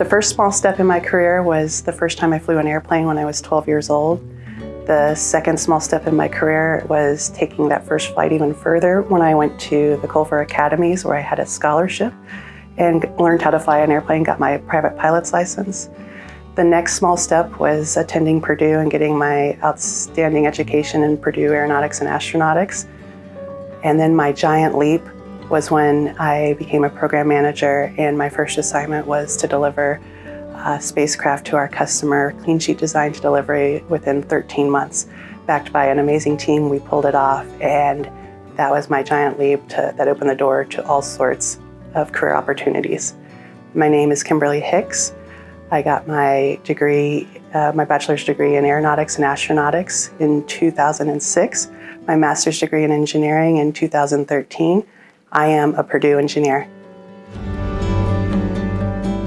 The first small step in my career was the first time I flew an airplane when I was 12 years old. The second small step in my career was taking that first flight even further when I went to the Culver Academies where I had a scholarship and learned how to fly an airplane, got my private pilot's license. The next small step was attending Purdue and getting my outstanding education in Purdue Aeronautics and Astronautics. And then my giant leap was when I became a program manager and my first assignment was to deliver a spacecraft to our customer, clean sheet design to delivery within 13 months. Backed by an amazing team, we pulled it off and that was my giant leap to, that opened the door to all sorts of career opportunities. My name is Kimberly Hicks. I got my degree, uh, my bachelor's degree in aeronautics and astronautics in 2006, my master's degree in engineering in 2013. I am a Purdue engineer.